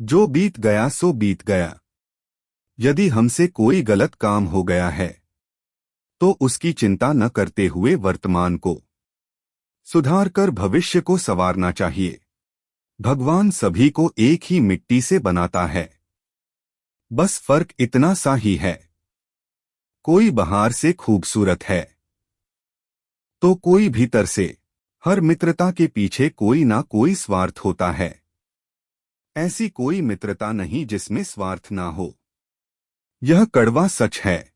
जो बीत गया सो बीत गया। यदि हमसे कोई गलत काम हो गया है तो उसकी चिंता न करते हुए वर्तमान को सुधार कर भविष्य को संवारना चाहिए। भगवान सभी को एक ही मिट्टी से बनाता है। बस फ़र्क इतना सा ही है। कोई बाहर से खूबसूरत है तो कोई भीतर से। हर मित्रता के पीछे कोई ना कोई स्वार्थ होता है। ऐसी कोई मित्रता नहीं जिसमें स्वार्थ ना हो। यह कड़वा सच है।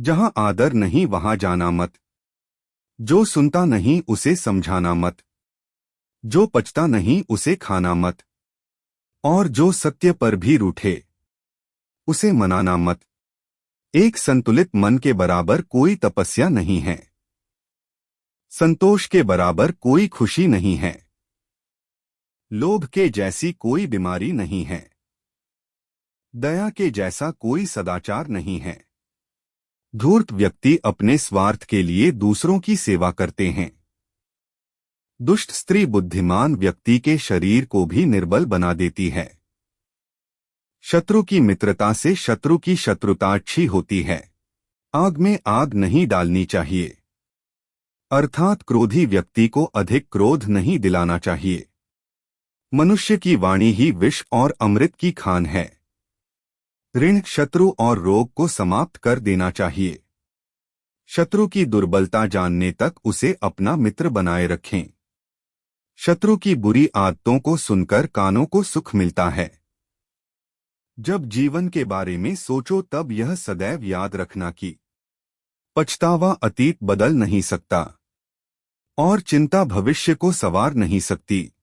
जहाँ आदर नहीं वहाँ जाना मत। जो सुनता नहीं उसे समझाना मत। जो पचता नहीं उसे खाना मत। और जो सत्य पर भी रूठे, उसे मनाना मत। एक संतुलित मन के बराबर कोई तपस्या नहीं है। संतोष के बराबर कोई खुशी नहीं है। लोभ के जैसी कोई बीमारी नहीं है। दया के जैसा कोई सदाचार नहीं है। धूर्त व्यक्ति अपने स्वार्थ के लिए दूसरों की सेवा करते हैं। दुष्ट स्त्री बुद्धिमान व्यक्ति के शरीर को भी निर्बल बना देती है। शत्रु की मित्रता से शत्रु की शत्रुता अच्छी होती है। आग में आग नहीं डालनी चाहिए। अर्थात क्रोधी व्यक्ति को अधिक क्रोध नहीं दिलाना चाहिए। मनुष्य की वाणी ही विष और अमृत की खान है। ऋण शत्रु और रोग को समाप्त कर देना चाहिए। शत्रु की दुर्बलता जानने तक उसे अपना मित्र बनाए रखें। शत्रु की बुरी आदतों को सुनकर कानों को सुख मिलता है। जब जीवन के बारे में सोचो तब यह सदैव याद रखना कि पछतावा अतीत बदल नहीं सकता और चिंता भविष्य को सवार नहीं सकती।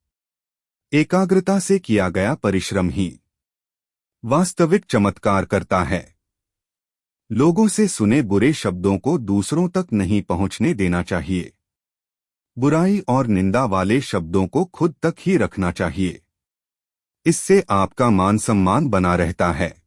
एकाग्रता से किया गया परिश्रम ही वास्तविक चमत्कार करता है। लोगों से सुने बुरे शब्दों को दूसरों तक नहीं पहुँचने देना चाहिए। बुराई और निंदा वाले शब्दों को खुद तक ही रखना चाहिए। इससे आपका मान सम्मान बना रहता है।